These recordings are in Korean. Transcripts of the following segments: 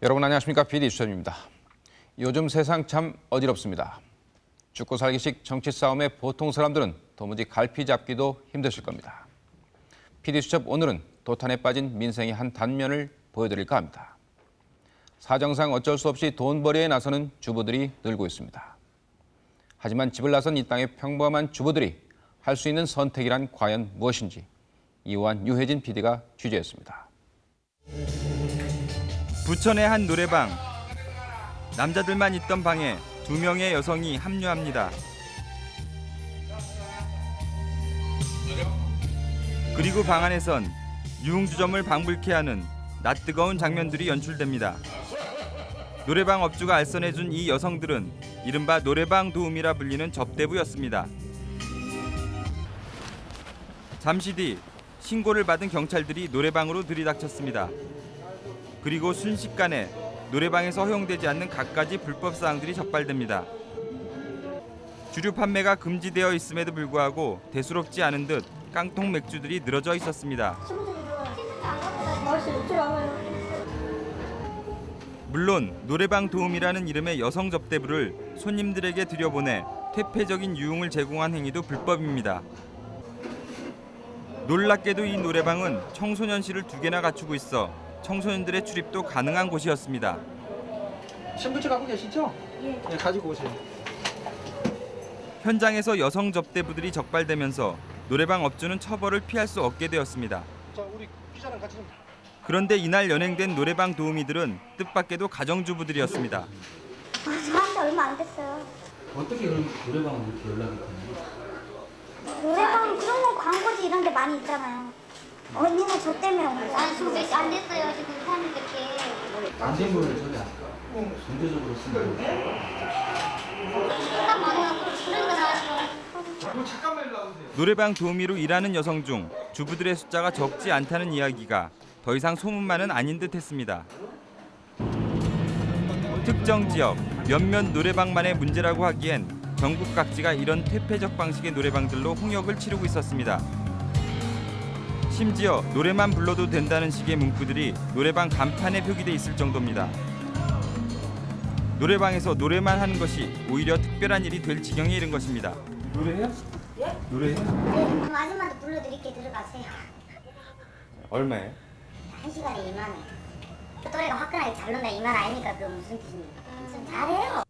여러분 안녕하십니까? PD 수첩입니다. 요즘 세상 참 어지럽습니다. 죽고 살기식 정치 싸움에 보통 사람들은 도무지 갈피 잡기도 힘드실 겁니다. PD 수첩 오늘은 도탄에 빠진 민생의 한 단면을 보여드릴까 합니다. 사정상 어쩔 수 없이 돈벌이에 나서는 주부들이 늘고 있습니다. 하지만 집을 나선 이 땅의 평범한 주부들이 할 수 있는 선택이란 과연 무엇인지 이완 유혜진 PD가 취재했습니다. 부천의 한 노래방. 남자들만 있던 방에 두 명의 여성이 합류합니다. 그리고 방 안에선 유흥주점을 방불케 하는 낯뜨거운 장면들이 연출됩니다. 노래방 업주가 알선해준 이 여성들은 이른바 노래방 도우미라 불리는 접대부였습니다. 잠시 뒤 신고를 받은 경찰들이 노래방으로 들이닥쳤습니다. 그리고 순식간에 노래방에서 허용되지 않는 갖가지 불법 사항들이 적발됩니다. 주류 판매가 금지되어 있음에도 불구하고 대수롭지 않은 듯 깡통 맥주들이 늘어져 있었습니다. 물론 노래방 도움이라는 이름의 여성 접대부를 손님들에게 들여보내 퇴폐적인 유흥을 제공한 행위도 불법입니다. 놀랍게도 이 노래방은 청소년실을 두 개나 갖추고 있어 청소년들의 출입도 가능한 곳이었습니다. 신분증 갖고 계시죠? 예. 가지고 오세요. 현장에서 여성 접대부들이 적발되면서 노래방 업주는 처벌을 피할 수 없게 되었습니다. 자, 우리 기자랑 같이 좀. 그런데 이날 연행된 노래방 도우미들은 뜻밖에도 가정주부들이었습니다. 아, 저한테 얼마 안 됐어요. 어떻게 그럼 노래방은 이렇게 연락이 되나요? 노래방 그런 거 광고지 이런 게 많이 있잖아요. 언니는 저 때문에 온 거예요. 아니, 저몇안 됐어요. 지금 사는 게. 안된 거를 저기 경제적으로 쓰는 거 잠깐만요. 그런 거 나와요. 노래방 도우미로 일하는 여성 중 주부들의 숫자가 적지 않다는 이야기가 더 이상 소문만은 아닌 듯 했습니다. 특정 지역 몇몇 노래방만의 문제라고 하기엔 전국 각지가 이런 퇴폐적 방식의 노래방들로 홍역을 치르고 있었습니다. 심지어 노래만 불러도 된다는 식의 문구들이 노래방 간판에 표기돼 있을 정도입니다. 노래방에서 노래만 하는 것이 오히려 특별한 일이 될 지경에 이른 것입니다. 노래해요? 예? 노래해요? 그럼 아줌마도 불러드릴게 들어가세요. 얼마예요? 한 시간에 2만 원. 그 또래가 화끈하게 잘 논다 이말 아닙니까? 그 무슨 뜻입니까? 좀 잘해요.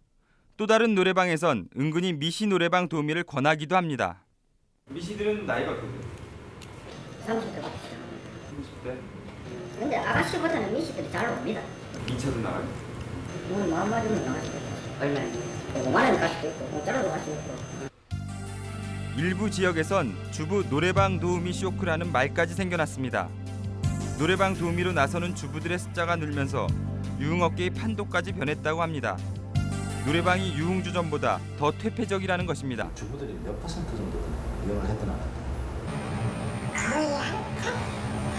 또 다른 노래방에선 은근히 미시 노래방 도우미를 권하기도 합니다. 미시들은 나이가 어떻게 돼요? 30대 30대? 근데 아가씨보다는 미씨들이 잘 옵니다. 2차도 나가요? 뭐 마음 맞으면 나가시고 얼마나 5만 원 갈 수도 있고 공짜로도 갈 수도 있고 일부 지역에선 주부 노래방 도우미 쇼크라는 말까지 생겨났습니다. 노래방 도우미로 나서는 주부들의 숫자가 늘면서 유흥업계의 판도까지 변했다고 합니다. 노래방이 유흥주점보다 더 퇴폐적이라는 것입니다. 주부들이 몇 퍼센트 정도 이용을 했던 안 거의 한, 한,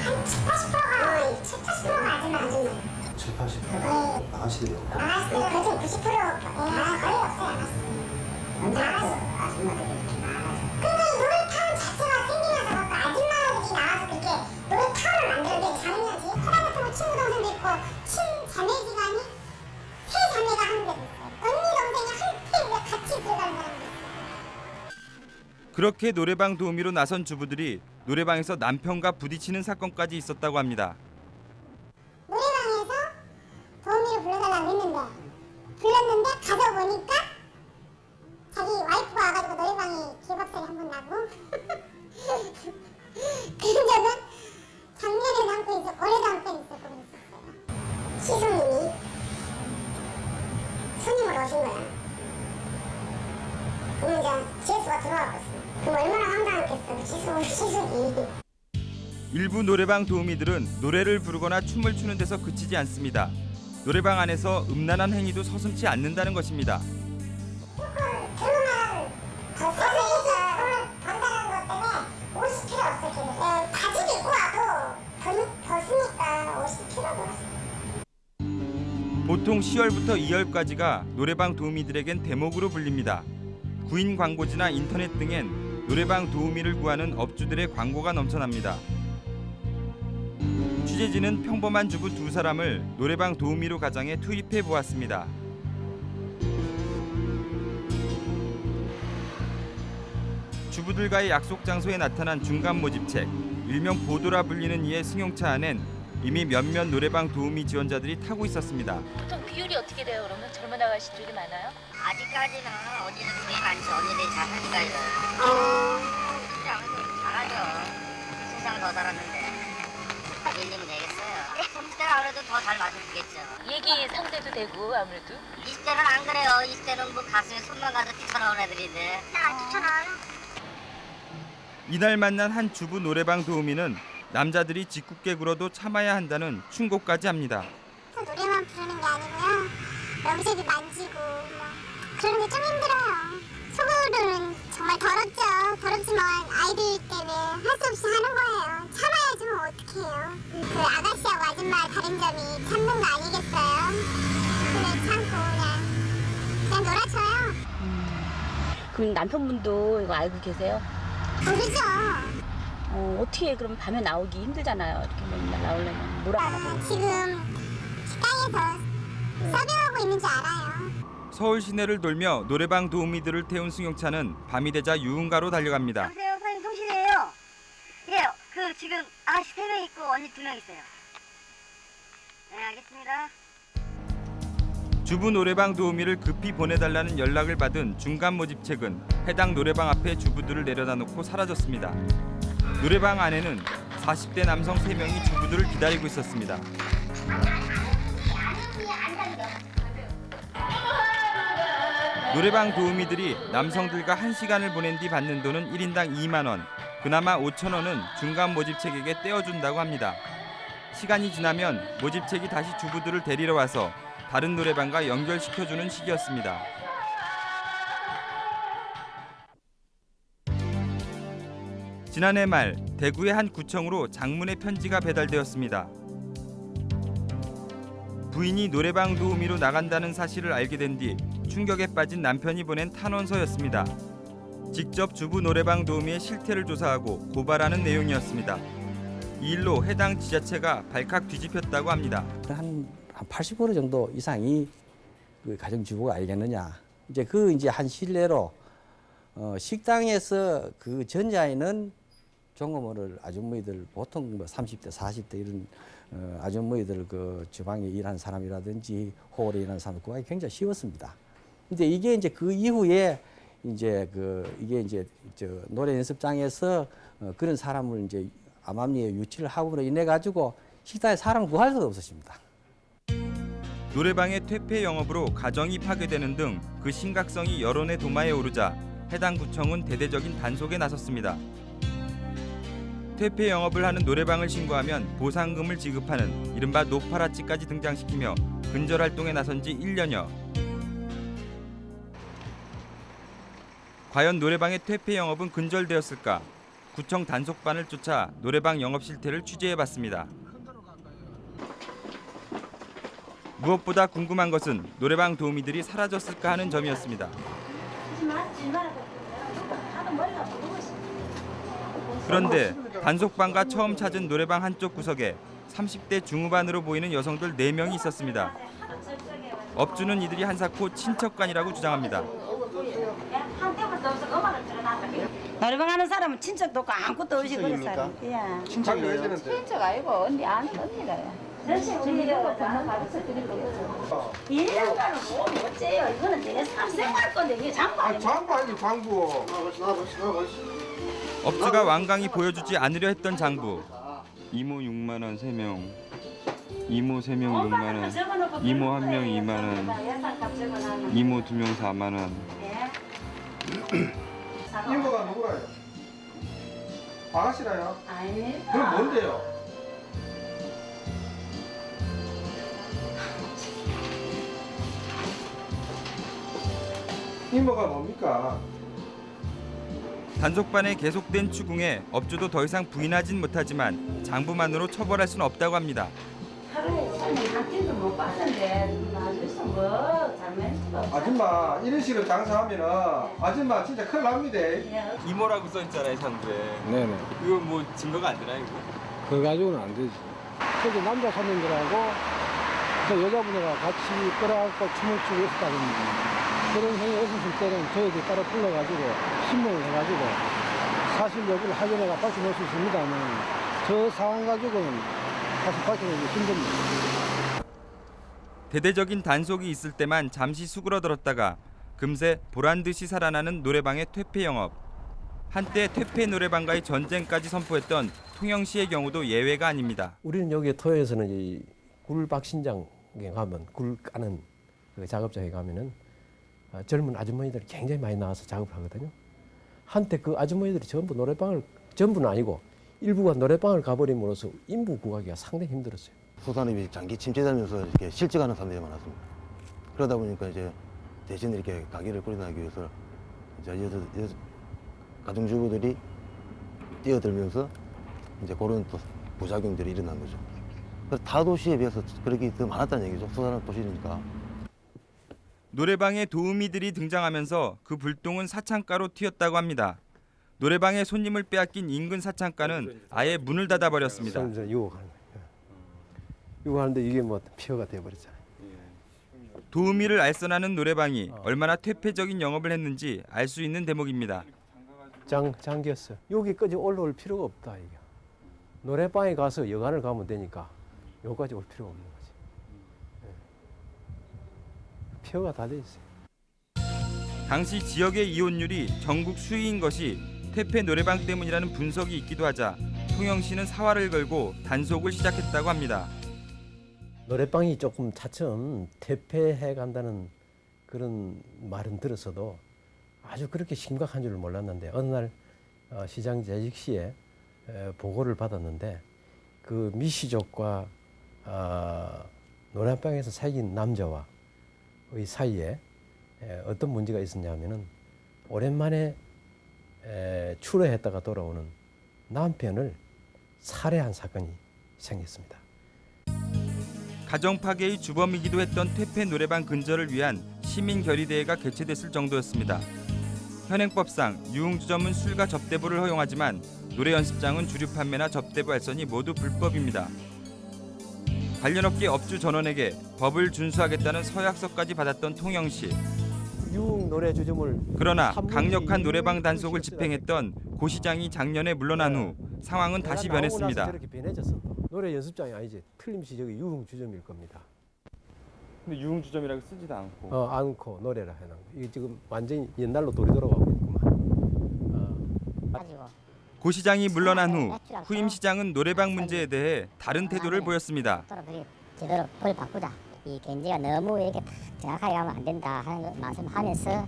한 7, 80%가, 7, 80%가 아줌마 아줌마. 7, 80? 네. 아가씨들이 없고 아가씨, 그중 90%, 예, 거의 없어요, 아가씨. 언제부터 아줌마들이 근데 이 노래타운 자체가 생기면서 갖고 아줌마들이 나와서 그렇게 노래타운을 만들어내기 가능하지? 호남 같은 거 친구 동생도 있고 친자매지간이 세 자매가 하는 데도 있어요. 언니 동생이 한 테이블에 같이 들어가는 사람도 있어요. 그렇게 노래방 도우미로 나선 주부들이 노래방에서 남편과 부딪히는 사건까지 있었다고 합니다. 노래방에서 도우미를 불러달라고 했는데 불렀는데 가서 보니까 자기 와이프가 와가지고 노래방에 기박살이 한 번 나고 적은 작년에도 한건 있었고 올해도 한건 있었고 그랬었어요. 시숙님이 손님으로 오신 거야. 그럼 이제 지혜수가 들어와고 있어 얼마나 황당했겠어 시숙이 일부 노래방 도우미들은 노래를 부르거나 춤을 추는 데서 그치지 않습니다. 노래방 안에서 음란한 행위도 서슴지 않는다는 것입니다. 보통 10월부터 2월까지가 노래방 도우미들에겐 대목으로 불립니다. 구인 광고지나 인터넷 등엔 노래방 도우미를 구하는 업주들의 광고가 넘쳐납니다. 취재진은 평범한 주부 두 사람을 노래방 도우미로 가정에 투입해 보았습니다. 주부들과의 약속 장소에 나타난 중간 모집책, 일명 보도라 불리는 이의 승용차 안엔 이미 몇몇 노래방 도우미 지원자들이 타고 있었습니다. 보통 비율이 어떻게 돼요? 그러면 젊은 아가씨들이 많아요? 아직까지는 언니들 되게 많죠. 언니들이 잘 하니까요. 근데 아무래도 잘하죠. 세상 더 살았는데. 밀리면 되겠어요. 30대는 아무래도 더 잘 맞아주겠죠. 얘기 상대도 되고 아무래도 20대는 안 그래요. 20대는 뭐 가슴에 손만 가도 뛰쳐나오는 애들인데. 안 뛰쳐나와요. 이날 만난 한 주부 노래방 도우미는 남자들이 짓궂게 굴어도 참아야 한다는 충고까지 합니다. 노래만 부르는 게 아니고요. 여기저기 만지고 뭐 그런 게 좀 힘들어요. 속으로는 정말 더럽죠. 더럽지만 아이들 때문에 할 수 없이 하는 거예요. 참아야지 뭐 어떡해요. 그 아가씨하고 아줌마 다른 점이 참는 거 아니겠어요? 그래 참고 그냥 그냥 놀아줘요. 그럼 남편분도 이거 알고 계세요? 모르죠. 어, 어떻게 그럼 밤에 나오기 힘들잖아요. 이렇게 맨날 나오려면 뭐라 아, 지금 식당에서 서빙하고 있는 줄 알아요. 서울 시내를 돌며 노래방 도우미들을 태운 승용차는 밤이 되자 유흥가로 달려갑니다. 여보세요, 사장님 통실이에요. 예, 그 지금 아가씨 세 명 있고 언니 두 명 있어요. 네, 알겠습니다. 주부 노래방 도우미를 급히 보내달라는 연락을 받은 중간 모집책은 해당 노래방 앞에 주부들을 내려다 놓고 사라졌습니다. 노래방 안에는 40대 남성 3명이 주부들을 기다리고 있었습니다. 노래방 도우미들이 남성들과 1시간을 보낸 뒤 받는 돈은 1인당 2만 원. 그나마 5천 원은 중간 모집책에게 떼어준다고 합니다. 시간이 지나면 모집책이 다시 주부들을 데리러 와서 다른 노래방과 연결시켜주는 시기였습니다. 지난해 말 대구의 한 구청으로 장문의 편지가 배달되었습니다. 부인이 노래방 도우미로 나간다는 사실을 알게 된 뒤 충격에 빠진 남편이 보낸 탄원서였습니다. 직접 주부 노래방 도우미의 실태를 조사하고 고발하는 내용이었습니다. 이 일로 해당 지자체가 발칵 뒤집혔다고 합니다. 한, 한80% 정도 이상이 그 가정주부가 알겠느냐. 이제 그 이제 한 신뢰로 어, 식당에서 그 전자에는 종업원을 아주머니들 보통 뭐 30대, 40대 이런 어, 아주머니들 그 주방에 일하는 사람이라든지 홀에 일하는 사람 구하기 굉장히 쉬웠습니다. 근데 이게 이제 그 이후에 이제 그 이게 이제 저 노래 연습장에서 어, 그런 사람을 이제 암암리에 유치를 하고로 인해 가지고 식당에 사람 구할 수가 없었습니다. 노래방의 퇴폐 영업으로 가정이 파괴되는 등 그 심각성이 여론의 도마에 오르자 해당 구청은 대대적인 단속에 나섰습니다. 퇴폐 영업을 하는 노래방을 신고하면 보상금을 지급하는 이른바 노파라치까지 등장시키며 근절 활동에 나선 지 1년여. 과연 노래방의 퇴폐 영업은 근절되었을까? 구청 단속반을 쫓아 노래방 영업 실태를 취재해봤습니다. 무엇보다 궁금한 것은 노래방 도우미들이 사라졌을까 하는 점이었습니다. 그런데 단속반과 처음 찾은 노래방 한쪽 구석에 30대 중후반으로 보이는 여성들 4명이 있었습니다. 업주는 이들이 한사코 친척간이라고 주장합니다. 노래방 하는 사람은 친척도 없고 아무것도 없이 그런 사람. 예. 친척이 되는데? 친척 아니고 언니 안 언니가요. 가르쳐 드리고 일년간은 뭐 어째요? 이거는 내 사생활 건데 이게 장관 아 장부 아니 장부. 업주가 완강히 보여주지 않으려 했던 장부. 이모 6만 원 3명. 이모 3명 6만 원. 이모 한명 2만 원. 이모 2명 4만 원. 이모가 누구라요? 아가씨라요? 아닙니다. 그럼 뭔데요? 이모가 뭡니까? 단속반의 계속된 추궁에 업주도 더 이상 부인하진 못하지만 장부만으로 처벌할 수는 없다고 합니다. 하루에 손님 한 끼도 못 봤는데 나중에서 뭐 없어. 아줌마 이런 식으로 장사하면은 아줌마 진짜 큰일 납니다. 예. 이모라고 써 있잖아요 장부에. 네네. 이거 뭐 증거가 안 되나요? 이거? 그거 가지고는 안 되지. 저기 남자 손님들하고 그 여자분하고 같이 끌어안고 춤을 추고 있었다든지 그런 행위 있었을 때는 저희들이 따로 불러가지고 신문을 해가지고 사실 여부를 확인해가 밝혀낼 수 있습니다만 저 상황 가지고는 사실 밝혀내기 힘듭니다. 대대적인 단속이 있을 때만 잠시 수그러들었다가 금세 보란 듯이 살아나는 노래방의 퇴폐 영업. 한때 퇴폐 노래방과의 전쟁까지 선포했던 통영시의 경우도 예외가 아닙니다. 우리는 여기 토요에서는 이 굴박신장에 가면 굴 까는 그 작업장에 가면은 아, 젊은 아주머니들이 굉장히 많이 나와서 작업을 하거든요. 한때 그 아주머니들이 전부 노래방을 전부는 아니고 일부가 노래방을 가버림으로써 인부 구하기가 상당히 힘들었어요. 수산업이 장기 침체되면서 이렇게 실직하는 사람들이 많았습니다. 그러다 보니까 이제 대신 이렇게 가게를 꾸려나가기 위해서 이제 여자, 여자 가정주부들이 뛰어들면서 이제 그런 또 부작용들이 일어난 거죠. 그래서 타 도시에 비해서 그렇게 더 많았다는 얘기죠. 수산업 도시니까. 노래방에 도우미들이 등장하면서 그 불똥은 사창가로 튀었다고 합니다. 노래방에 손님을 빼앗긴 인근 사창가는 아예 문을 닫아버렸습니다. 유혹하는 거예요. 유혹하는데 이게 뭐 피어가 돼버렸잖아요. 도우미를 알선하는 노래방이 얼마나 퇴폐적인 영업을 했는지 알 수 있는 대목입니다. 장 잠겼어. 여기까지 올라올 필요가 없다 이게. 노래방에 가서 여간을 가면 되니까 여기까지 올 필요가 없는 거지. 예. 피어가 다돼 있어요. 당시 지역의 이혼율이 전국 수위인 것이 퇴폐 노래방 때문이라는 분석이 있기도 하자 통영시는 사활을 걸고 단속을 시작했다고 합니다. 노래방이 조금 차츰 퇴폐해 간다는 그런 말은 들었어도 아주 그렇게 심각한 줄 몰랐는데 어느 날 어, 시장 재직 시에 에, 보고를 받았는데 그 미시족과 어, 노래방에서 사귄 남자와의 사이에 에, 어떤 문제가 있었냐면은 오랜만에 에, 출애했다가 돌아오는 남편을 살해한 사건이 생겼습니다. 가정 파괴의 주범이기도 했던 퇴폐 노래방 근절을 위한 시민 결의대회가 개최됐을 정도였습니다. 현행법상 유흥주점은 술과 접대부를 허용하지만 노래 연습장은 주류 판매나 접대부 알선이 모두 불법입니다. 관련 업계 업주 전원에게 법을 준수하겠다는 서약서까지 받았던 통영시. 유흥 노래 주점을 그러나 강력한 이 노래방 이 단속을 집행했던 고 시장이 작년에 물러난 후 상황은 다시 변했습니다. 노래 연습장이 아니지. 틀림없이 저기 유흥 주점일 겁니다. 근데 유흥 주점이라고 쓰지도 않고 어, 않고 노래라 해놓은 거. 이게 지금 완전히 옛날로 돌이 돌아가고 있구만. 어. 가지고 고 시장이 물러난 후 후임 시장은 노래방 문제에 대해 다른 태도를 보였습니다. 서로 그리 제대로 벌 바꾸자. 이 견제가 너무 이렇게 딱 정확하게 가면 안 된다 하는 거 말씀하면서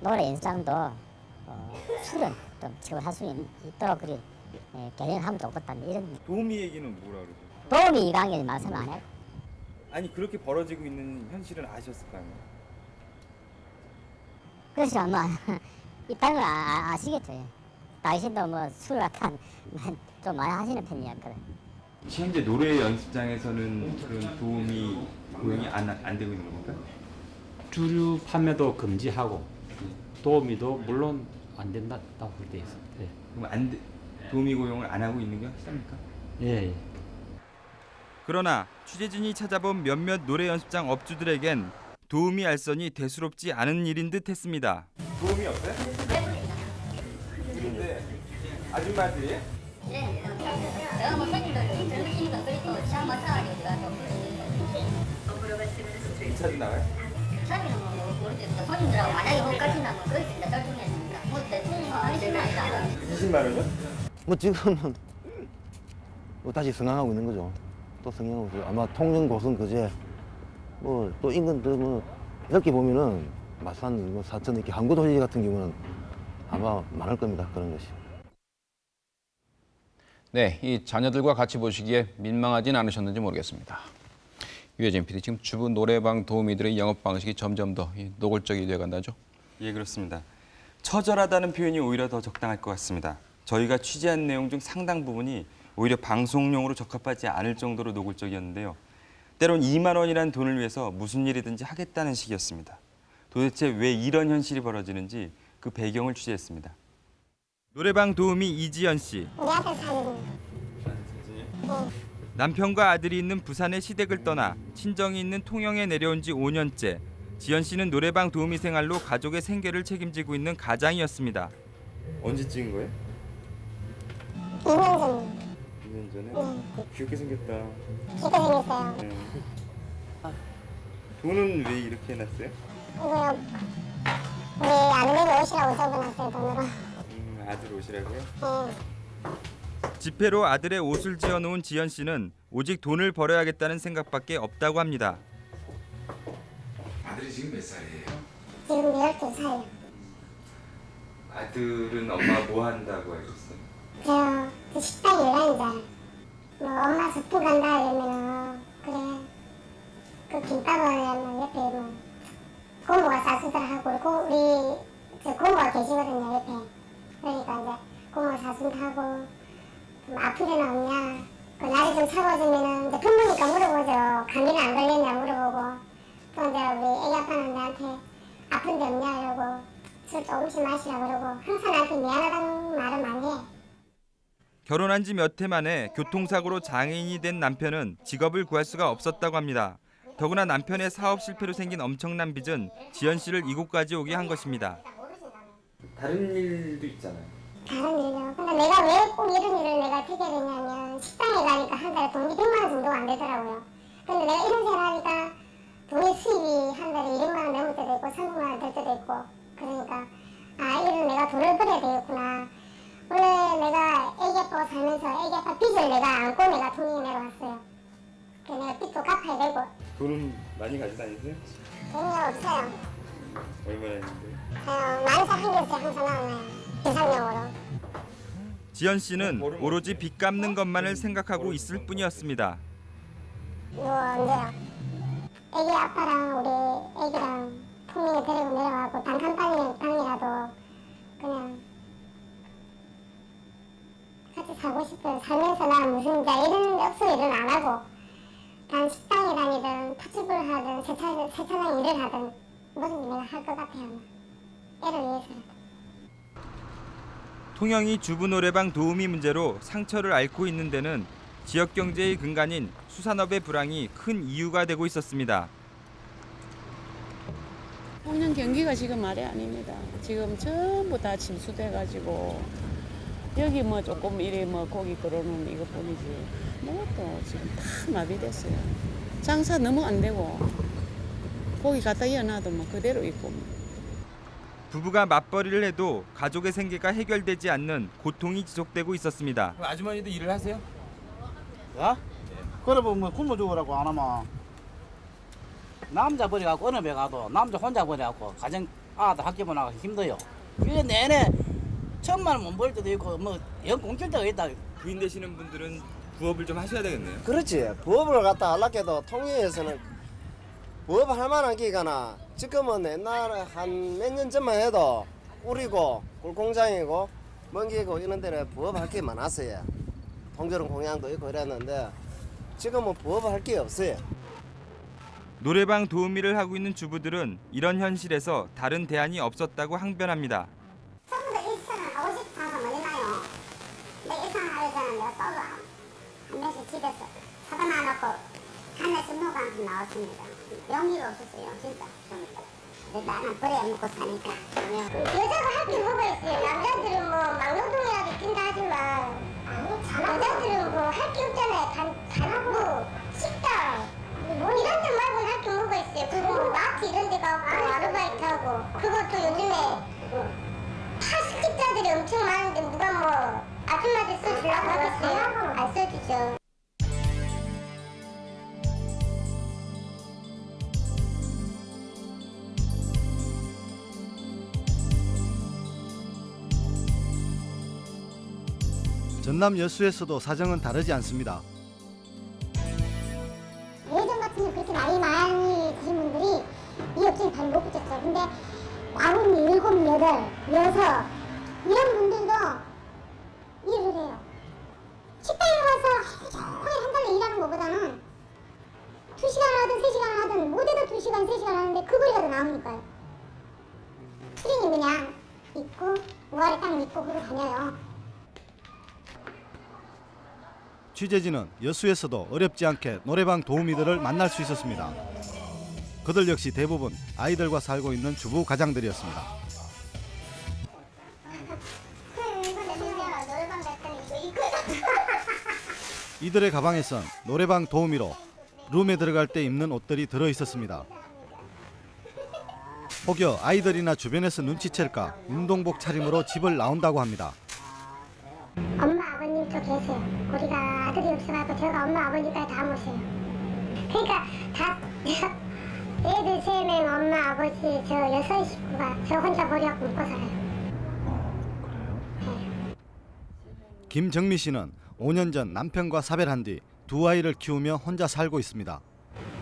노래 연습장도 어, 술은 좀 지급할 수 있- 있도록 그리 예, 개정하면 좋겠다 이런 도우미 얘기는 뭐라 그러죠? 도움이 이강에 말씀 안 해. 아니 그렇게 벌어지고 있는 현실은 아셨을 거 아니에요? 그래서 아마 있다는 걸 아, 아- 아시겠죠. 당신도 뭐술 같은 좀 많이 하시는 편이었거든. 현재 노래 연습장에서는 그런 도움이 고용이 안, 안 되고 있는 겁니까? 주류 판매도 금지하고 도우미도 물론 안 된다고 돼 있어. 예. 그럼 안 돼, 도우미 고용을 안 하고 있는 게 확실합니까? 예. 예. 그러나 취재진이 찾아본 몇몇 노래 연습장 업주들에겐 도우미 알선이 대수롭지 않은 일인 듯 했습니다. 도우미 없어요? 아줌마들이 뭐 손님들 젊으시니까 그래도 시간 맞춰가지고 제가 좀 자주 나와요? 처음에는 뭐 모르겠어. 손님들하고 만약에 못 가신다면 거기서 이제 떨중했으니까 뭐 대충 하시는 아니다. 20만 원이요? 뭐 지금은 뭐 다시 성장하고 있는 거죠. 또 성장하고 있어요. 아마 통영 고성 그제 뭐 또 인근들 뭐 넓게 보면은 마산, 뭐 사천 이렇게 항구 도시 같은 경우는 아마 많을 겁니다. 그런 것이. 네, 이 자녀들과 같이 보시기에 민망하진 않으셨는지 모르겠습니다. 유해진 PD, 지금 주부 노래방 도우미들의 영업 방식이 점점 더이 노골적이 되어간다죠? 예, 그렇습니다. 처절하다는 표현이 오히려 더 적당할 것 같습니다. 저희가 취재한 내용 중 상당 부분이 오히려 방송용으로 적합하지 않을 정도로 노골적이었는데요. 때론 2만 원이라는 돈을 위해서 무슨 일이든지 하겠다는 식이었습니다. 도대체 왜 이런 현실이 벌어지는지 그 배경을 취재했습니다. 노래방 도우미 이지연 씨. 사는 남편과 아들이 있는 부산의 시댁을 떠나 친정이 있는 통영에 내려온 지 5년째. 지연 씨는 노래방 도우미 생활로 가족의 생계를 책임지고 있는 가장이었습니다. 언제 찍은 거예요? 2년 전에 2년 전에? 네. 귀엽게 생겼다. 기가 생겼어요. 네. 돈은 왜 이렇게 해놨어요? 이거요. 우리 아들이 옷이라고 적어놨어요, 돈으로. 음, 아들 옷이라고요? 네. 지폐로 아들의 옷을 지어놓은 지연 씨는 오직 돈을 벌어야겠다는 생각밖에 없다고 합니다. 아들이 지금 몇 살이에요? 지금 12살. 아들은 엄마 뭐 한다고 있어요? 제가 그 식당 일하는데 뭐 엄마 숙부 간다 이러면은 그래 그 김밥을 뭐 옆에 뭐 고모가 사주더라 하고 고 우리 저 고모가 계시거든요 옆에 그러니까 이제 고모 하고 좀 아픈 데는 없냐 그 날이 좀 차가워지면은 이제 부모니까 물어보죠 감기는 안 걸렸냐 물어보고 또 이제 우리 애기 아빠는 나한테 아픈 데 없냐 이러고 술 조금씩 마시라 그러고 항상 나한테 미안하다는 말을 많이 해 결혼한 지 몇 해 만에 교통사고로 장애인이 된 남편은 직업을 구할 수가 없었다고 합니다. 더구나 남편의 사업 실패로 생긴 엄청난 빚은 지연 씨를 이곳까지 오게 한 것입니다. 다른 일도 있잖아요. 다른 일이요. 근데 내가 왜 꼭 이런 일을 내가 택게 되냐면 식당에 가니까 한 달에 돈이 100만 원 정도가 안 되더라고요. 근데 내가 이런 생활 하니까 돈의 수입이 한 달에 200만 원 넘을 때도 있고 300만 원 될 때도 있고 그러니까 아 이런 내가 돈을 벌여야 되겠구나. 원래 내가 애기 아빠가 살면서 애기 아빠 빚을 내가 안고 내가 돈이 내려왔어요. 그 내가 빚도 갚아야 되고 돈은 많이 가지고 다니세요? 돈이 없어요. 얼마나 있는데? 그냥 많이 잡힌 게 항상 나오네요. 비상용으로. 지연 씨는 오로지 빚 갚는 것만을 생각하고 있을 뿐이었습니다. 뭐 언제요? 애기 아빠랑 우리 애기랑 통영에 데리고 내려가고 단칸 방이 방이라도 그냥 같이 살고 싶어요. 살면서 나 무슨 이제 이런 억수 일은 안 하고 단 식당에 다니든 파출부를 하든 세차, 세차장 일을 하든 뭐든지 내가 할것 같아요. 애를 위해서라도. 통영이 주부 노래방 도우미 문제로 상처를 앓고 있는 데는 지역 경제의 근간인 수산업의 불황이 큰 이유가 되고 있었습니다. 홍영 경기가 지금 말이 아닙니다. 지금 전부 다 침수돼가지고 여기 뭐 조금 이래 뭐 고기 끌어놓은 이것뿐이지 뭐또 지금 다 마비됐어요. 장사 너무 안 되고 고기 갖다 이어놔도 뭐 그대로 있고 부부가 맞벌이를 해도 가족의 생계가 해결되지 않는 고통이 지속되고 있었습니다. 아주머니도 일을 하세요? 야? 그래 보면 굶어 죽으라고 안 하면 남자 버려갖고 어느 배 가도 남자 혼자 버려갖고 가정 아들 학교 보내고 힘들어요. 1년 내내 천만 원 못 벌 때도 있고 뭐연 공칠 때가 있다. 부인 되시는 분들은 부업을 좀 하셔야 되겠네요. 그렇지. 부업을 갖다 하려해도 통영에서는 부업할 만한 기가나 지금은 옛날에 한몇 년 전만 해도 우리고 꿀공장이고 먼기고 이런 데는 부업할 게 많았어요. 통조림 공양도 있고 이랬는데 지금은 부업할 게 없어요. 노래방 도우미를 하고 있는 주부들은 이런 현실에서 다른 대안이 없었다고 항변합니다. 처음부터 일선을 하고 싶어서 뭐냐요 근데 일선을 하기 전에 내가 한 번씩 집에서 사다 놔놓고 하늘씩 녹아 나왔습니다. 용기가 없었어요, 진짜. 근데 나는 버려 먹고 사니까. 여자가 할게 뭐가 있어요? 남자들은 뭐 막노동이라도 뛴다 하지만 여자들은 뭐 할 게 없잖아요. 단, 단, 뭐 식당. 뭐 이런 데 말고는 할 게 뭐가 있어요? 그리고 뭐 마트 이런 데 가고 아르바이트 하고 그것도 요즘에 파스kit자들이 엄청 많은데 누가 뭐 아줌마들 써주려고 하겠어요? 안 써주죠. 전남 여수에서도 사정은 다르지 않습니다. 예전 같으면 그렇게 나이 많이 드신 분들이 이 업체에 잘못 붙였죠. 근데 아홉, 일곱, 여덟, 여섯 이런 분들도 일을 해요. 식당에 가서 종일 한 달로 일하는 것보다는 두 시간을 하든 세 시간을 하든 못해도 두 시간, 세 시간 하는데 그 거리가 더 나오니까요. 수령이 그냥 있고 무아리 딱 믿고 그러고 다녀요. 취재진은 여수에서도 어렵지 않게 노래방 도우미들을 만날 수 있었습니다. 그들 역시 대부분 아이들과 살고 있는 주부 가장들이었습니다. 이들의 가방에선 노래방 도우미로 룸에 들어갈 때 입는 옷들이 들어 있었습니다. 혹여 아이들이나 주변에서 눈치챌까 운동복 차림으로 집을 나온다고 합니다. 엄마 아버님도 계세요. 우리가 아들이 없어가지고 제가 엄마 아버지까지 다 모셔요. 그러니까 다 애들 세 명 엄마 아버지 저 여섯 식구가 저 혼자 버려갖고 먹고 살아요. 김정미 씨는 5년 전 남편과 사별한 뒤 두 아이를 키우며 혼자 살고 있습니다.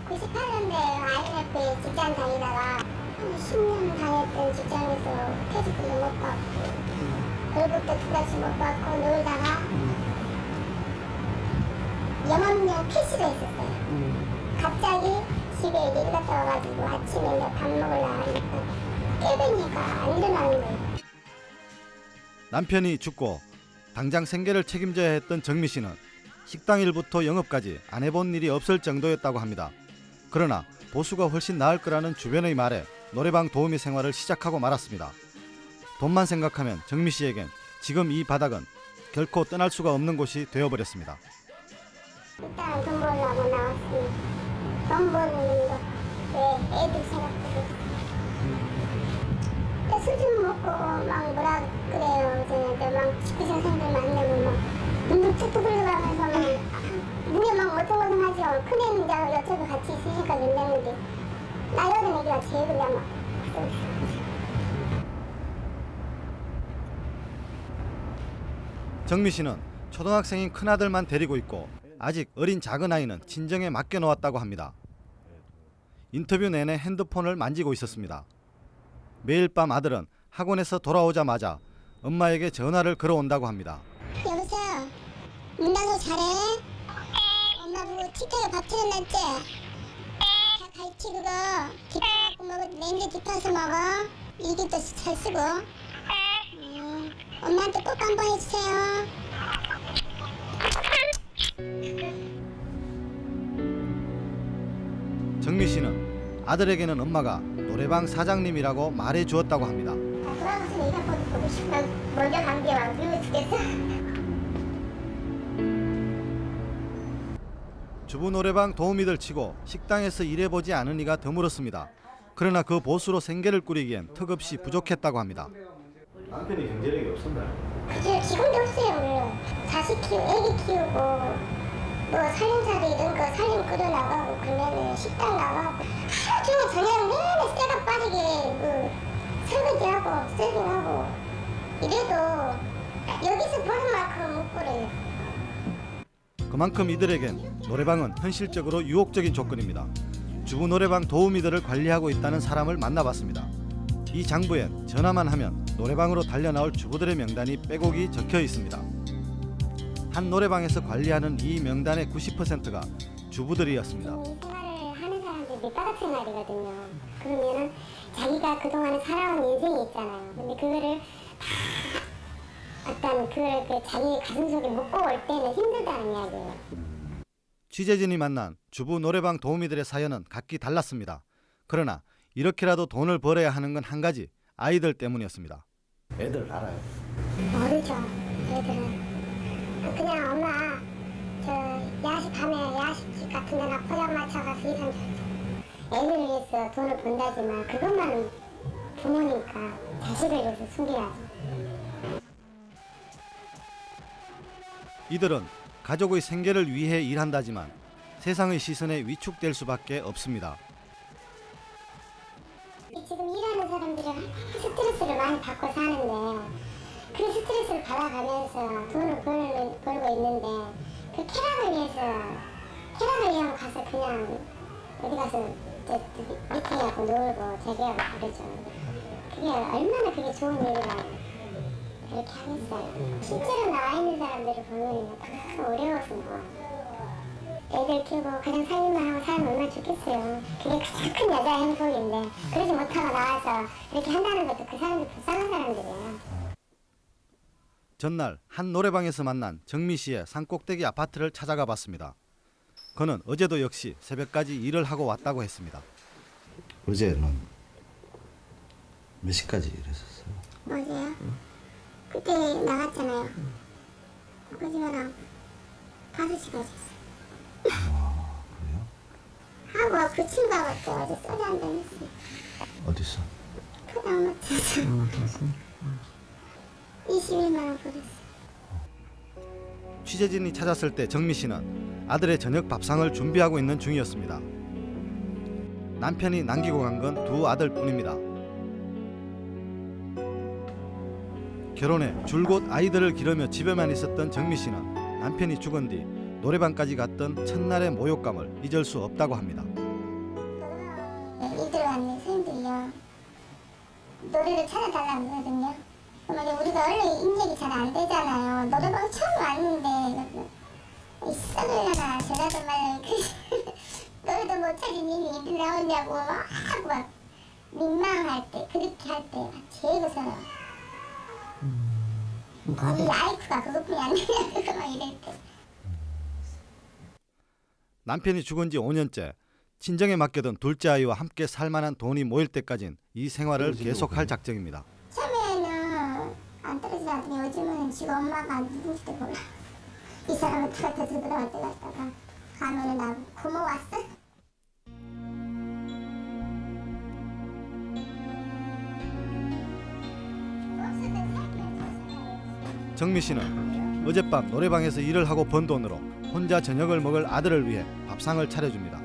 98년도에 IMF 직장 다니다가 한 10년 다녔던 직장에서 퇴직도 못 받고 월급도 두 달씩 못 받고 놀다가 영업용 필시도 있었어요. 갑자기 집에 이제 일 갔다 와가지고 아침에 이제 밥 먹으려 하니까 깨배니까 안 일어나는 거예요. 남편이 죽고 당장 생계를 책임져야 했던 정미 씨는 식당 일부터 영업까지 안 해본 일이 없을 정도였다고 합니다. 그러나 보수가 훨씬 나을 거라는 주변의 말에 노래방 도우미 생활을 시작하고 말았습니다. 돈만 생각하면 정미 씨에겐 지금 이 바닥은 결코 떠날 수가 없는 곳이 되어버렸습니다. 일단 돈 벌려고 나왔으니 돈 버는 거, 왜 애들 생각도 또 술좀 먹고 막 뭐라 그래요. 저한테 막 직구생생들 만나면 막 눈도 툭툭 흘러가면서 막 눈에 막 어성어성하죠. 큰애는 이제 옆집에 같이 있으니까 괜찮은데 나이 어린 애기가 제일 그냥 막 정미 씨는 초등학생인 큰아들만 데리고 있고 아직 어린 작은 아이는 친정에 맡겨놓았다고 합니다. 인터뷰 내내 핸드폰을 만지고 있었습니다. 매일 밤 아들은 학원에서 돌아오자마자 엄마에게 전화를 걸어온다고 합니다. 여보세요. 문단속 잘해? 엄마 보고 틱톡에 밥 틀어놨지? 다 갈치 그거 딥하고 먹어 냉겨 딥해서 먹어 일기도 잘 쓰고 음, 엄마한테 꼭 한번 해주세요 정미 씨는 아들에게는 엄마가 노래방 사장님이라고 말해 주었다고 합니다. 돌아가서 내가 보고 보고 싶으면 먼저 간게 안 그리워 죽겠어 주부 노래방 도우미들 치고 식당에서 일해보지 않은 이가 드물었습니다. 그러나 그 보수로 생계를 꾸리기엔 턱없이 부족했다고 합니다. 남편이 경제력이 없었나요? 그게 기본도 없어요 물론 자식 키우 애기 키우고 뭐 살림살이 이런 거 살림 끓여 나가고 그러면은 식당 나가고 하루 종일 저녁 내내 쇠가 빠지게 그 설거지하고 세팅하고 이래도 여기서 버는 만큼 못 벌어요 그만큼 이들에겐 노래방은 현실적으로 유혹적인 조건입니다. 주부 노래방 도우미들을 관리하고 있다는 사람을 만나봤습니다. 이 장부엔 전화만 하면 노래방으로 달려나올 주부들의 명단이 빼곡이 적혀 있습니다. 한 노래방에서 관리하는 이 명단의 90%가 주부들이었습니다. 생활을 하는 사람들 밑바닥 생활이거든요 그러면은 자기가 그동안에 살아온 인생이 있잖아요 근데 그거를 다 어떤 그걸 그 자기 가슴 속에 묻고 올 때는 힘들다는 이야기예요 취재진이 만난 주부 노래방 도우미들의 사연은 각기 달랐습니다. 그러나 이렇게라도 돈을 벌어야 하는 건 한 가지 아이들 때문이었습니다. 애들 알아요. 모르죠 애들은 그냥 엄마 저 야식 밤에 야식집 같은 데나 포장마차 가서 일한 애들을 위해서 돈을 번다지만 그것만은 부모니까 자식을 위해서 숨겨야죠 이들은 가족의 생계를 위해 일한다지만 세상의 시선에 위축될 수밖에 없습니다. 스트레스를 많이 받고 사는데 그 스트레스를 받아가면서 돈을 벌, 벌고 있는데 그 쾌락을 위해서 쾌락을 위하면 가서 그냥 어디 가서 미팅하고 놀고 재배하고 그러죠. 그게 얼마나 그게 좋은 일이라 그렇게 하겠어요. 실제로 나와 있는 사람들을 보면 다 어려워서 뭐. 애들 키우고 가장 살림만 하고 살면 얼마나 좋겠어요. 그게 가장 큰 여자의 행복인데 그러지 못하고 나와서 이렇게 한다는 것도 그 사람들 불쌍한 사람들이에요. 전날 한 노래방에서 만난 정미 씨의 산꼭대기 아파트를 찾아가 봤습니다. 그는 어제도 역시 새벽까지 일을 하고 왔다고 했습니다. 어제는 몇 시까지 일했었어요? 어제요? 그때 나갔잖아요. 거짓말하고 5시까지 했어요. 하고 그 친구하고 또 어제 소주 한잔 했어요. 어디서? 포장마차에서 21만 원 벌었어요. 취재진이 찾았을 때 정미 씨는 아들의 저녁 밥상을 준비하고 있는 중이었습니다. 남편이 남기고 간 건 두 아들뿐입니다. 결혼해 줄곧 아이들을 기르며 집에만 있었던 정미 씨는 남편이 죽은 뒤 노래방까지 갔던 첫날의 모욕감을 잊을 수 없다고 합니다. 이들 왔는 선생님들이요. 노래를 찾아달라고 그러거든요. 그러면 우리가 원래 인력이 잘 안 되잖아요. 노래방 처음 왔는데 이 썩을려나 저라도 말로 그 노래도 못 찾으니 이들 나오냐고 막 하고 막 민망할 때 그렇게 할 때 제일 무서워요. 이 아이크가 그것뿐이 안 되냐고 막 이럴 때. 남편이 죽은 지 5년째 친정에 맡겨둔 둘째 아이와 함께 살만한 돈이 모일 때까진 이 생활을 계속할 작정입니다. 처음에는 안 떨어지더니 요즘은 지금 엄마가 누군지도 몰라. 이 사람은 들어갈 때 갔다가 가면은 나 고모 왔어? 정미 씨는 어젯밤 노래방에서 일을 하고 번 돈으로 혼자 저녁을 먹을 아들을 위해 밥상을 차려줍니다.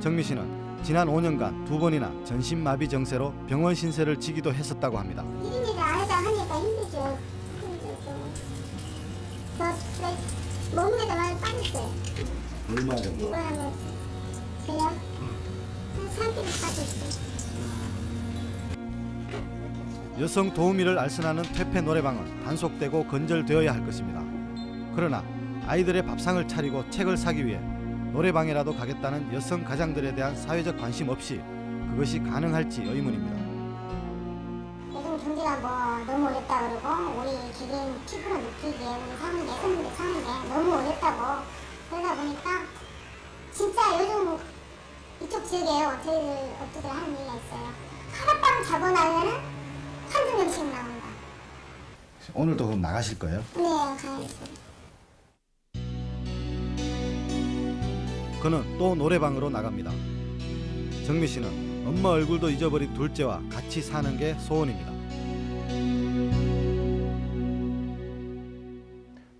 정미 씨는 지난 5년간 두 번이나 전신마비 정세로 병원 신세를 지기도 했었다고 합니다. 안 하다 하니까 힘들죠. 힘들죠. 저 그래, 몸무게도 많이 빠졌어요. 얼마 정도? 이거 하면 그냥 한 3kg 빠졌어요. 여성 도우미를 알선하는 퇴폐 노래방은 단속되고 건절되어야 할 것입니다. 그러나 아이들의 밥상을 차리고 책을 사기 위해 노래방이라도 가겠다는 여성 가장들에 대한 사회적 관심 없이 그것이 가능할지 의문입니다. 요즘 경기가 뭐 너무 어렵다 그러고 우리 개개인 피부로 느끼기에 우리 사는 여성들이 사는데 너무 어렵다고 그러다 보니까 진짜 요즘 이쪽 지역에 저희들 업주들 하는 얘기가 있어요. 하룻밤 자고 나면은 한두 명씩 나온다. 오늘도 그럼 나가실 거예요? 네, 가야죠. 그는 또 노래방으로 나갑니다. 정미 씨는 엄마 얼굴도 잊어버린 둘째와 같이 사는 게 소원입니다.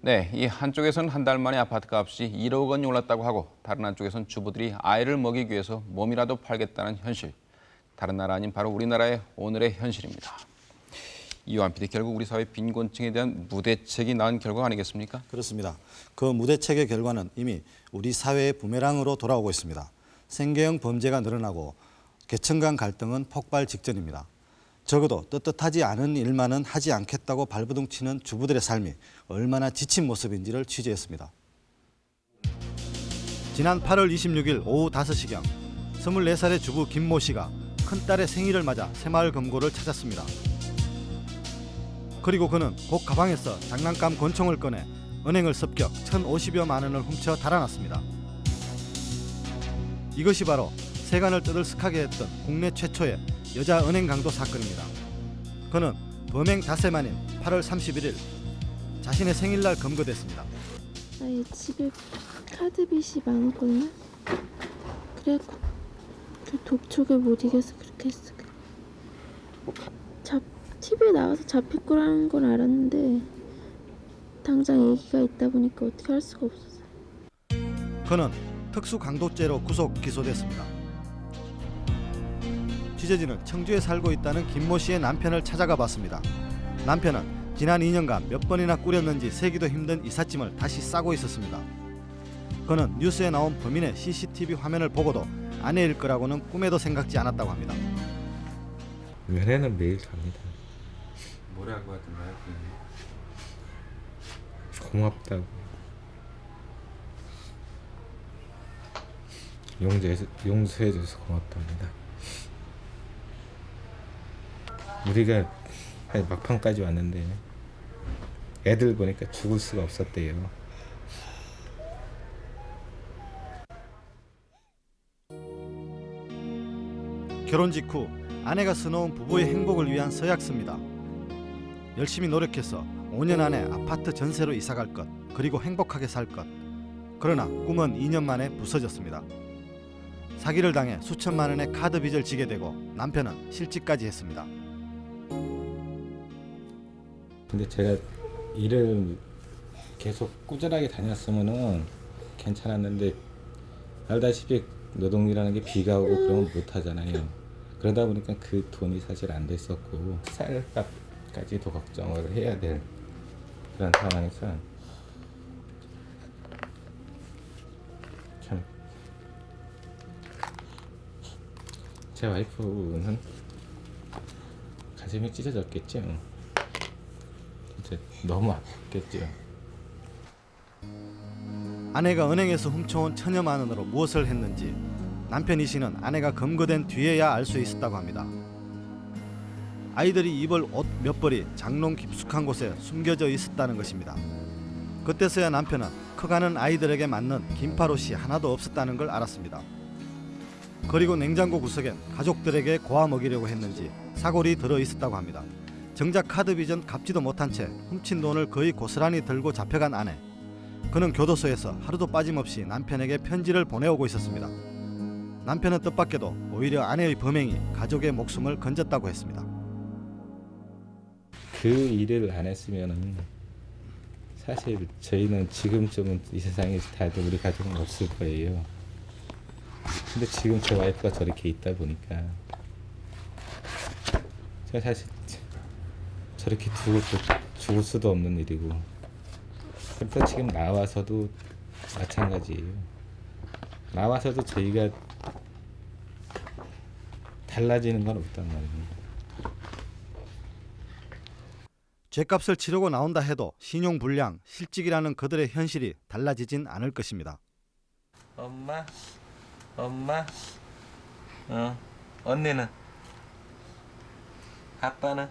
네, 이 한쪽에서는 한 달 만에 아파트 값이 1억 원이 올랐다고 하고 다른 한쪽에서는 주부들이 아이를 먹이기 위해서 몸이라도 팔겠다는 현실. 다른 나라 아닌 바로 우리나라의 오늘의 현실입니다. 이완 PD 결국 우리 사회 빈곤층에 대한 무대책이 나온 결과 아니겠습니까? 그렇습니다. 그 무대책의 결과는 이미 우리 사회의 부메랑으로 돌아오고 있습니다. 생계형 범죄가 늘어나고 계층 간 갈등은 폭발 직전입니다. 적어도 떳떳하지 않은 일만은 하지 않겠다고 발버둥 치는 주부들의 삶이 얼마나 지친 모습인지를 취재했습니다. 지난 8월 26일 오후 5시경 24살의 주부 김모 씨가 큰딸의 생일을 맞아 새마을 금고를 찾았습니다. 그리고 그는 곧 가방에서 장난감 권총을 꺼내 은행을 습격 1,050여만 원을 훔쳐 달아났습니다. 이것이 바로 세간을 떠들썩하게 했던 국내 최초의 여자 은행 강도 사건입니다. 그는 범행 닷새 만인 8월 31일 자신의 생일날 검거됐습니다. 아예 집에 카드빚이 많거든요. 그래 그 독촉에 못 이겨서 그렇게 했어. 잡 TV에 나와서 잡힐 거라는 건 알았는데 당장 얘기가 있다 보니까 어떻게 할 수가 없었어요. 그는 특수 강도죄로 구속 기소됐습니다. 취재진은 청주에 살고 있다는 김모 씨의 남편을 찾아가 봤습니다. 남편은 지난 2년간 몇 번이나 꾸렸는지 세기도 힘든 이삿짐을 다시 싸고 있었습니다. 그는 뉴스에 나온 범인의 CCTV 화면을 보고도 아내일 거라고는 꿈에도 생각지 않았다고 합니다. 면회는 매일 갑니다. 뭐라고 하던가요? 고맙다고. 용서해, 용서해줘서 고맙답니다. 우리가 막판까지 왔는데 애들 보니까 죽을 수가 없었대요. 결혼 직후 아내가 써놓은 부부의 행복을 위한 서약서입니다. 열심히 노력해서 5년 안에 아파트 전세로 이사 갈 것, 그리고 행복하게 살 것. 그러나 꿈은 2년 만에 부서졌습니다. 사기를 당해 수천만 원의 카드 빚을 지게 되고 남편은 실직까지 했습니다. 근데 제가 일을 계속 꾸준하게 다녔으면은 괜찮았는데 알다시피 노동이라는 게 비가 오고 그러면 못 하잖아요. 그러다 보니까 그 돈이 사실 안 됐었고 쌀값 까지도 걱정을 해야 될 그런 상황에서 참 제 와이프는 가슴이 찢어졌겠죠. 진짜 너무 아팠겠죠. 아내가 은행에서 훔쳐온 천여만 원으로 무엇을 했는지 남편 이 씨는 아내가 검거된 뒤에야 알 수 있었다고 합니다. 아이들이 입을 옷 몇 벌이 장롱 깊숙한 곳에 숨겨져 있었다는 것입니다. 그때서야 남편은 커가는 아이들에게 맞는 긴팔 옷이 하나도 없었다는 걸 알았습니다. 그리고 냉장고 구석엔 가족들에게 고아 먹이려고 했는지 사골이 들어 있었다고 합니다. 정작 카드 빚은 갚지도 못한 채 훔친 돈을 거의 고스란히 들고 잡혀간 아내. 그는 교도소에서 하루도 빠짐없이 남편에게 편지를 보내오고 있었습니다. 남편은 뜻밖에도 오히려 아내의 범행이 가족의 목숨을 건졌다고 했습니다. 그 일을 안 했으면은 사실 저희는 지금쯤은 이 세상에 다들 우리 가족은 없을 거예요. 근데 지금 제 와이프가 저렇게 있다 보니까 제가 사실 저렇게 두고 또 죽을 수도 없는 일이고 그래서 지금 나와서도 마찬가지예요. 나와서도 저희가 달라지는 건 없단 말입니다. 죗값을 치르고 나온다 해도 신용 불량, 실직이라는 그들의 현실이 달라지진 않을 것입니다. 엄마, 엄마, 어, 언니는, 아빠는.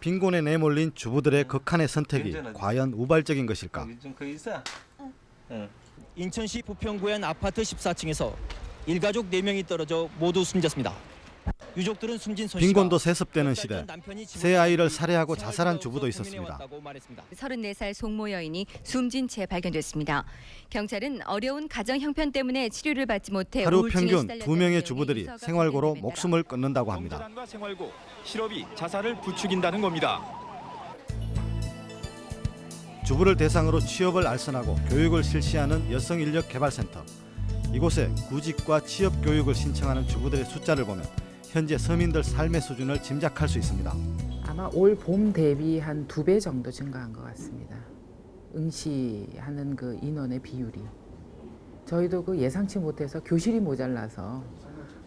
빈곤에 내몰린 주부들의 극한의 선택이 과연 우발적인 것일까? 좀그 있어. 응. 인천시 부평구의 한 아파트 14층에서 일가족 4명이 떨어져 모두 숨졌습니다. 유족들은 숨진 빈곤도 세습되는 시대, 새 아이를 살해하고 자살한 주부도 있었습니다. 34살 송모 여인이 숨진 채 발견됐습니다. 경찰은 어려운 가정 형편 때문에 치료를 받지 못해 하루 평균 시달렸다는 두 명의 내용의 주부들이 유서가 생활고로 목숨을 끊는다고 합니다. 생활고, 실업이 자살을 부추긴다는 겁니다. 주부를 대상으로 취업을 알선하고 교육을 실시하는 여성인력개발센터. 이곳에 구직과 취업 교육을 신청하는 주부들의 숫자를 보면 현재 서민들 삶의 수준을 짐작할 수 있습니다. 아마 올 봄 대비 한 두 배 정도 증가한 것 같습니다. 응시하는 그 인원의 비율이. 저희도 그 예상치 못해서 교실이 모자라서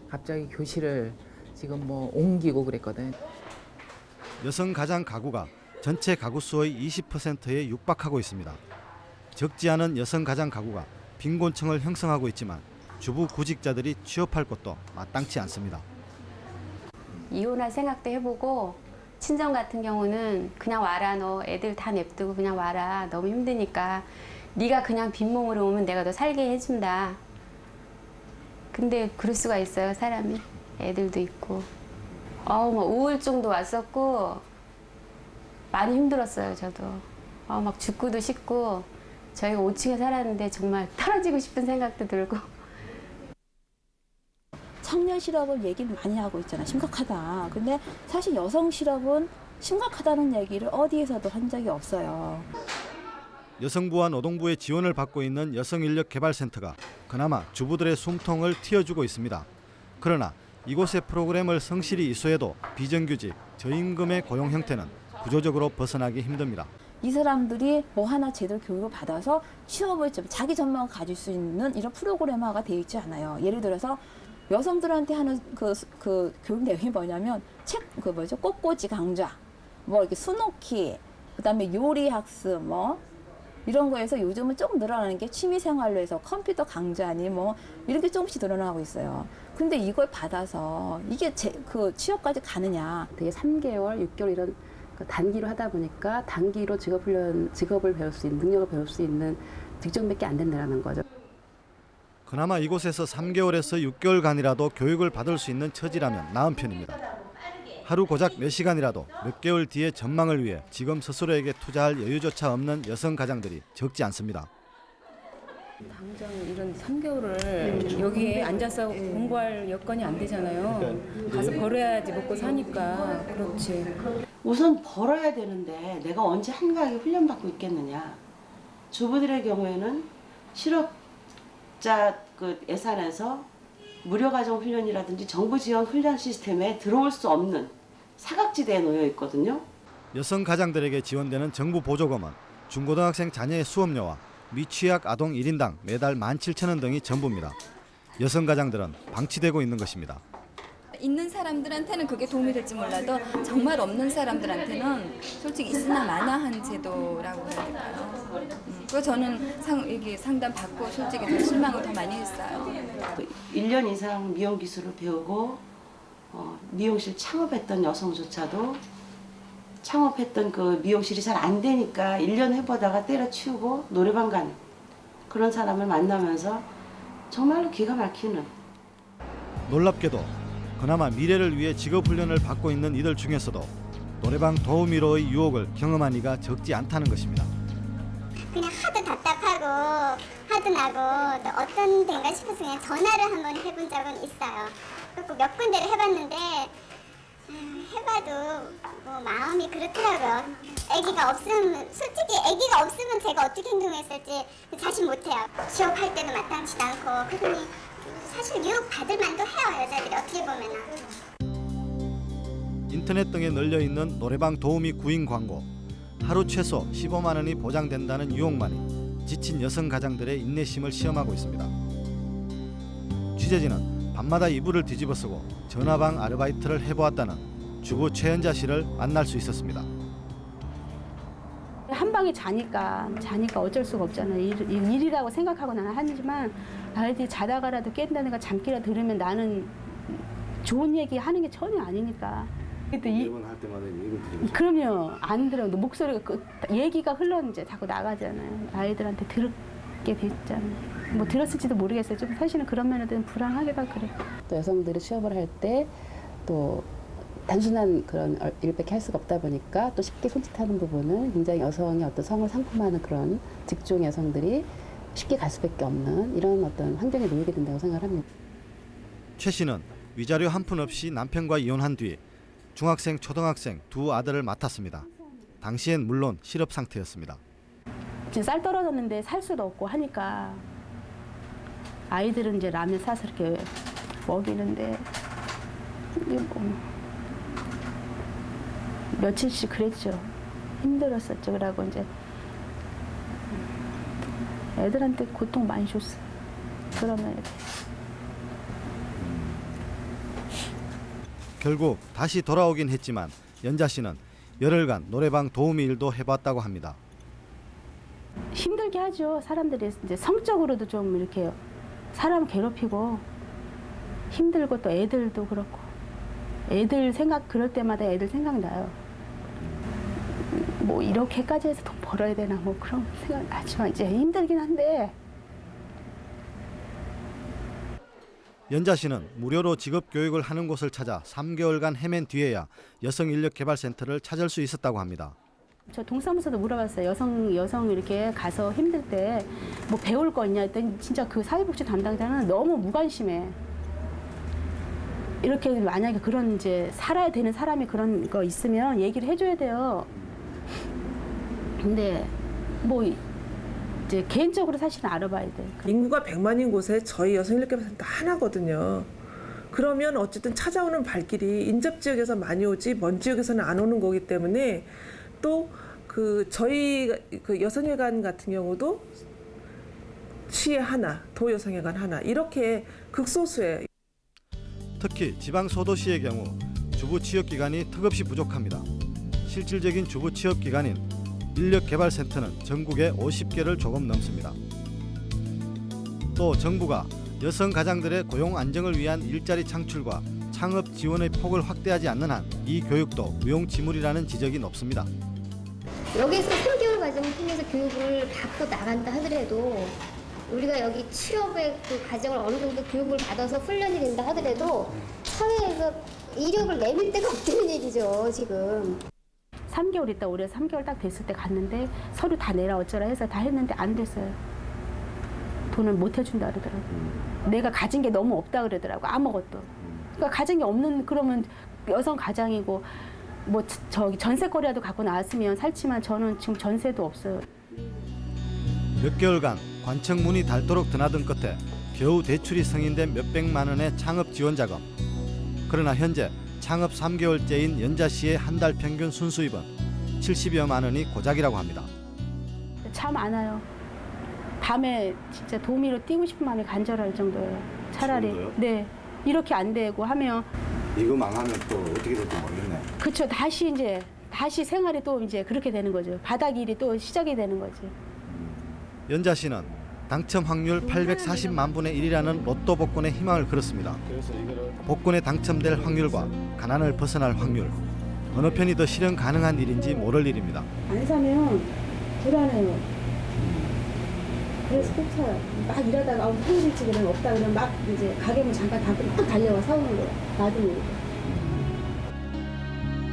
갑자기 교실을 지금 뭐 옮기고 그랬거든요. 여성 가장 가구가 전체 가구 수의 20%에 육박하고 있습니다. 적지 않은 여성 가장 가구가 빈곤층을 형성하고 있지만 주부 구직자들이 취업할 곳도 마땅치 않습니다. 이혼할 생각도 해보고 친정 같은 경우는 그냥 와라 너 애들 다 냅두고 그냥 와라. 너무 힘드니까 네가 그냥 빈몸으로 오면 내가 너 살게 해준다. 근데 그럴 수가 있어요 사람이. 애들도 있고. 어우 뭐 우울증도 왔었고 많이 힘들었어요 저도. 어, 막 죽고도 싶고 저희가 5층에 살았는데 정말 떨어지고 싶은 생각도 들고 청년 실업을 얘기 많이 하고 있잖아. 심각하다. 근데 사실 여성 실업은 심각하다는 얘기를 어디에서도 한 적이 없어요. 여성부와 노동부의 지원을 받고 있는 여성인력개발센터가 그나마 주부들의 숨통을 틔워주고 있습니다. 그러나 이곳의 프로그램을 성실히 이수해도 비정규직, 저임금의 고용 형태는 구조적으로 벗어나기 힘듭니다. 이 사람들이 뭐 하나 제대로 교육을 받아서 취업을 좀 자기 전망을 가질 수 있는 이런 프로그램화가 되어 있지 않아요. 예를 들어서 여성들한테 하는 그, 그 교육 내용이 뭐냐면 책 그 뭐죠 꽃꽂이 강좌 뭐 이렇게 수놓기 그 다음에 요리 학습 뭐 이런 거에서 요즘은 조금 늘어나는 게 취미 생활로 해서 컴퓨터 강좌니 뭐 이렇게 조금씩 늘어나고 있어요. 근데 이걸 받아서 이게 제, 그 취업까지 가느냐? 되게 3개월, 6개월 이런 그 단기로 하다 보니까 단기로 직업 훈련, 직업을 배울 수 있는 능력을 배울 수 있는 직종밖에 안 된다는 거죠. 그나마 이곳에서 3개월에서 6개월간이라도 교육을 받을 수 있는 처지라면 나은 편입니다. 하루 고작 몇 시간이라도 몇 개월 뒤의 전망을 위해 지금 스스로에게 투자할 여유조차 없는 여성 가장들이 적지 않습니다. 당장 이런 3개월을 여기에 앉아서 공부할 여건이 안 되잖아요. 가서 벌어야지 먹고 사니까 그렇지. 우선 벌어야 되는데 내가 언제 한가하게 훈련받고 있겠느냐. 주부들의 경우에는 실업 자 그 예산에서 무료 가정 훈련이라든지 정부 지원 훈련 시스템에 들어올 수 없는 사각지대에 놓여 있거든요. 여성 가장들에게 지원되는 정부 보조금은 중고등학생 자녀의 수업료와 미취학 아동 1인당 매달 17,000원 등이 전부입니다. 여성 가장들은 방치되고 있는 것입니다. 있는 사람들한테는 그게 도움이 될지 몰라도 정말 없는 사람들한테는 솔직히 있으나 마나한 제도라고 해야 될까요? 음, 그래서 저는 상, 이게 상담 받고 솔직히 더 실망을 더 많이 했어요. 그 1년 이상 미용 기술을 배우고 어, 미용실 창업했던 여성조차도 창업했던 그 미용실이 잘 안 되니까 1년 해보다가 때려치우고 노래방 가는 그런 사람을 만나면서 정말로 기가 막히는 놀랍게도 그나마 미래를 위해 직업 훈련을 받고 있는 이들 중에서도 노래방 도우미로의 유혹을 경험한 이가 적지 않다는 것입니다. 그냥 하도 답답하고 하도 나고 또 어떤 데인가 싶어서 그냥 전화를 한번 해본 적은 있어요. 그리고 몇 군데를 해봤는데 음, 해봐도 뭐 마음이 그렇더라고요. 아기가 없으면 솔직히 아기가 없으면 제가 어떻게 행동했을지 자신 못해요. 취업할 때도 마땅치도 않고 그러니 사실 유혹 받을 만도 해요 여자들이 어떻게 보면은. 인터넷 등에 널려 있는 노래방 도우미 구인 광고 하루 최소 15만 원이 보장된다는 유혹만이 지친 여성 가장들의 인내심을 시험하고 있습니다. 취재진은 밤마다 이불을 뒤집어 쓰고 전화방 아르바이트를 해보았다는 주부 최연자 씨를 만날 수 있었습니다. 한 방에 자니까 자니까 어쩔 수가 없잖아요. 일, 일- 일이라고 생각하고 나는 하지만 아이들이 자다가라도 깬다든가 잠기라 들으면 나는 좋은 얘기 하는 게 전혀 아니니까. 또 이, 할 때마다 이걸 드리고 그러면 안 들어. 목소리가 그, 얘기가 흘러 이제 자꾸 나가잖아요. 아이들한테 들게 됐잖아요. 뭐 들었을지도 모르겠어요. 좀 사실은 그런 면에는 불안하기도 하고 그래요. 또 여성들이 취업을 할 때 또 단순한 그런 얼- 일밖에 할 수가 없다 보니까 또 쉽게 손짓하는 부분은 굉장히 여성의 어떤 성을 상품하는 그런 직종 여성들이 쉽게 갈 수밖에 없는 이런 어떤 환경에 놓이게 된다고 생각을 합니다. 최 씨는 위자료 한 푼 없이 남편과 이혼한 뒤 중학생, 초등학생 두 아들을 맡았습니다. 당시엔 물론 실업 상태였습니다. 지금 쌀 떨어졌는데 살 수도 없고 하니까 아이들은 이제 라면 사서 이렇게 먹이는데 뭐 며칠씩 그랬죠. 힘들었었죠. 그러고 이제 애들한테 고통 많이 줬어요. 그러면 결국 다시 돌아오긴 했지만 연자 씨는 열흘간 노래방 도우미 일도 해봤다고 합니다. 힘들게 하죠. 사람들이 이제 성적으로도 좀 이렇게 사람 괴롭히고 힘들고 또 애들도 그렇고 애들 생각 그럴 때마다 애들 생각나요. 뭐 이렇게까지 해서 돈 벌어야 되나 뭐 그런 생각 나지만 이제 힘들긴 한데 연자 씨는 무료로 직업 교육을 하는 곳을 찾아 3개월간 헤맨 뒤에야 여성 인력 개발 센터를 찾을 수 있었다고 합니다. 저 동사무소도 물어봤어요. 여성 여성 이렇게 가서 힘들 때 뭐 배울 거 있냐 했더니 진짜 그 사회복지 담당자는 너무 무관심해. 이렇게 만약에 그런 이제 살아야 되는 사람이 그런 거 있으면 얘기를 해줘야 돼요. 근데 뭐 이제 개인적으로 사실은 알아봐야 돼. 인구가 100만인 곳에 저희 여성인력개발센터 하나거든요. 그러면 어쨌든 찾아오는 발길이 인접 지역에서 많이 오지 먼 지역에서는 안 오는 거기 때문에 또 그 저희 그 여성회관 같은 경우도 시에 하나, 도여성회관 하나 이렇게 극소수에 특히 지방 소도시의 경우 주부 취업 기간이 턱없이 부족합니다. 실질적인 주부 취업 기간인 인력개발센터는 전국에 50개를 조금 넘습니다. 또 정부가 여성 가장들의 고용 안정을 위한 일자리 창출과 창업 지원의 폭을 확대하지 않는 한 이 교육도 무용지물이라는 지적이 높습니다. 여기서 3개월 과정을 통해서 교육을 받고 나간다 하더라도 우리가 여기 취업의 그 과정을 어느 정도 교육을 받아서 훈련이 된다 하더라도 사회에서 이력을 내밀 데가 없다는 얘기죠 지금. 3개월 있다 올해 3개월 딱 됐을 때 갔는데 서류 다 내라 어쩌라 해서 다 했는데 안 됐어요. 돈을 못 해준다 그러더라고. 내가 가진 게 너무 없다 그러더라고 아무것도. 그러니까 가진 게 없는 그러면 여성 가장이고 뭐 저- 저기 전세거리라도 갖고 나왔으면 살지만 저는 지금 전세도 없어요. 몇 개월간 관청 문이 닳도록 드나든 끝에 겨우 대출이 승인된 몇백만 원의 창업 지원 자금. 그러나 현재 창업 3개월째인 연자 씨의 한 달 평균 순수입은 70여만 원이 고작이라고 합니다. 참안 와요. 밤에 진짜 도미로 뛰고 싶은 마음이 간절할 정도예요. 차라리 정도요? 네 이렇게 안 되고 하면 이거 망하면 또 어떻게 될지 모르겠네. 그쵸 다시 이제 다시 생활이 또 이제 그렇게 되는 거죠. 바닥 일이 또 시작이 되는 거지. 연자 씨는 당첨 확률 840만 분의 1이라는 로또 복권에 희망을 걸었습니다. 복권에 당첨될 확률과 가난을 벗어날 확률 어느 편이 더 실현 가능한 일인지 모를 일입니다. 안 사면 불안해요. 그래서 꼭 사요. 막 일하다가 아우 평일치 그러면 없다 그러면 막 이제 가게 문 잠깐 닫고 막 달려와 사오는 거야. 놔두는 거.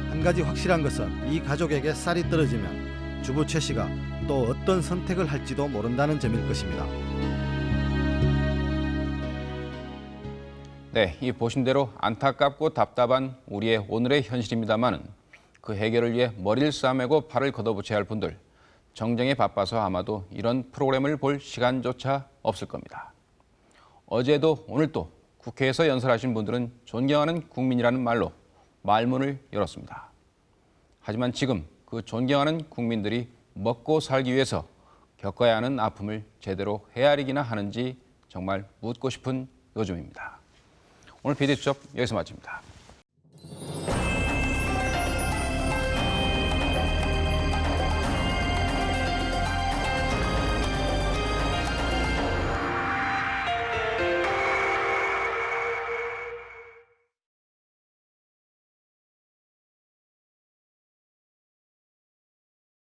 한 가지 확실한 것은 이 가족에게 쌀이 떨어지면 주부 최 씨가 또 어떤 선택을 할지도 모른다는 점일 것입니다. 네, 이 보신 대로 안타깝고 답답한 우리의 오늘의 현실입니다만은 그 해결을 위해 머리를 싸매고 팔을 걷어붙여야 할 분들 정쟁에 바빠서 아마도 이런 프로그램을 볼 시간조차 없을 겁니다. 어제도 오늘도 국회에서 연설하신 분들은 존경하는 국민이라는 말로 말문을 열었습니다. 하지만 지금 그 존경하는 국민들이 먹고 살기 위해서 겪어야 하는 아픔을 제대로 헤아리기나 하는지 정말 묻고 싶은 요즘입니다. 오늘 비대수첩 여기서 마칩니다.